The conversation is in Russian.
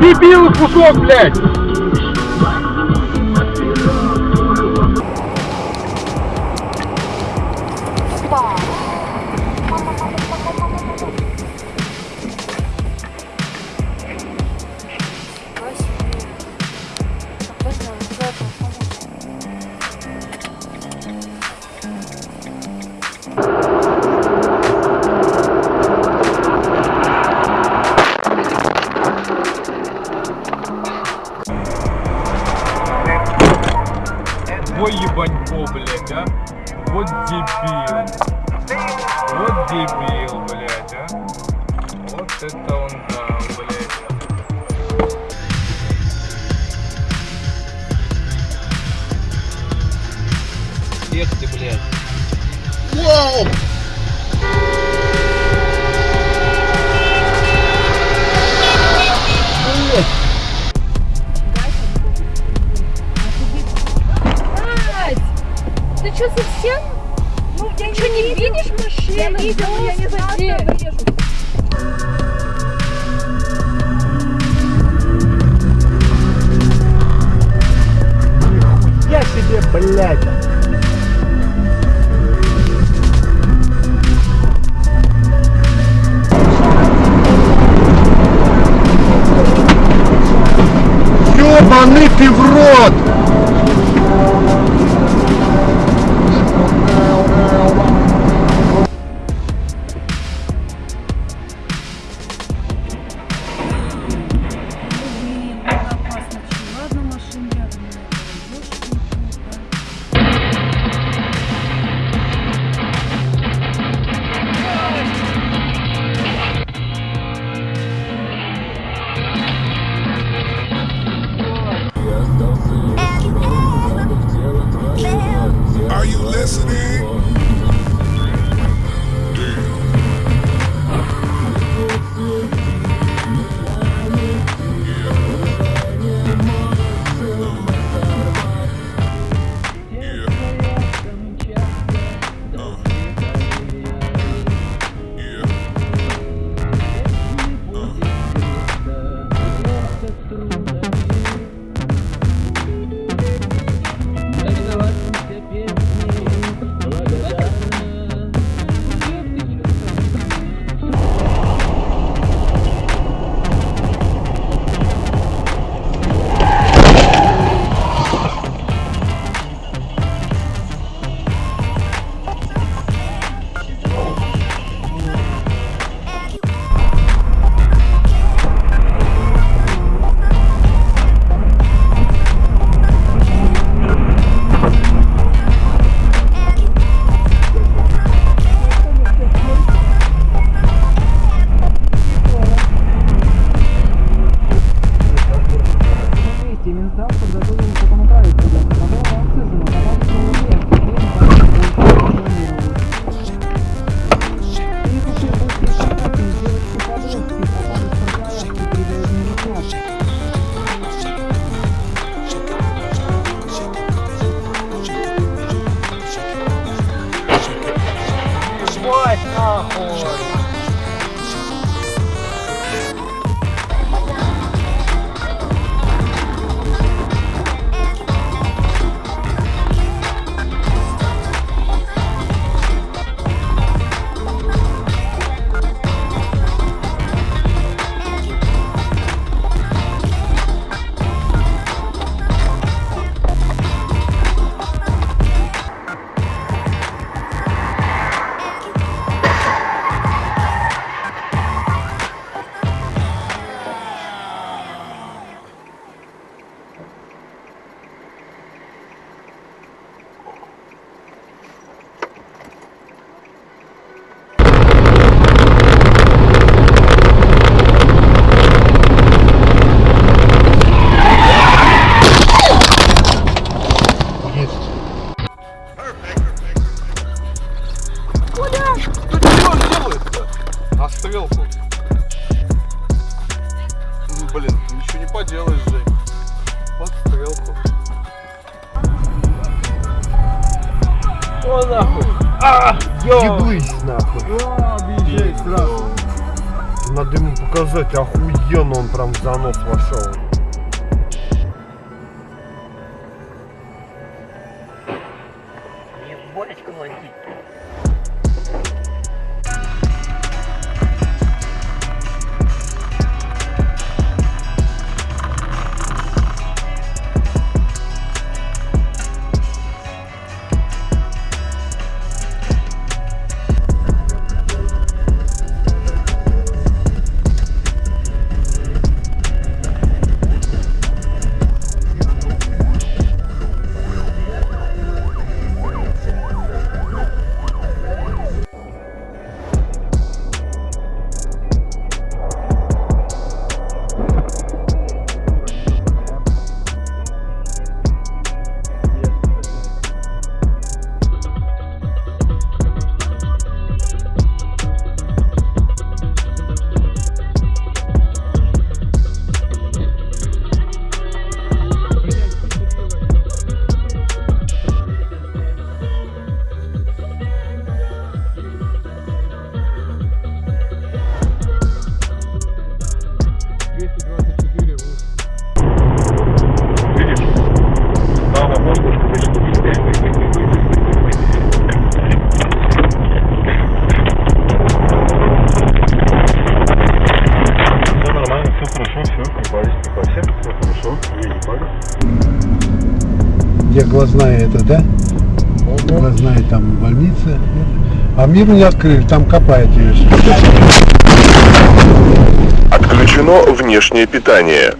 дебил кусок, блядь! Ой, ебанько, блядь, а. Вот дебил. Вот дебил, блядь, а. Вот это он там, блядь. Где ты, блядь? Кать, что совсем? Ну, я что, не видишь машину? Я видела, я не задею. Я себе, блядь. Listening? Нахуй! Стрелку. Ну, Блин, ничего не поделаешь, Жень. Вот стрелку. О нахуй! А! Еблысь нахуй! А, объезжай сразу! Надо ему показать, охуенно он прям в занос вошел. Все Где глазная это, да? Глазная там больница. А миру не открыли, там копают ее. Отключено внешнее питание.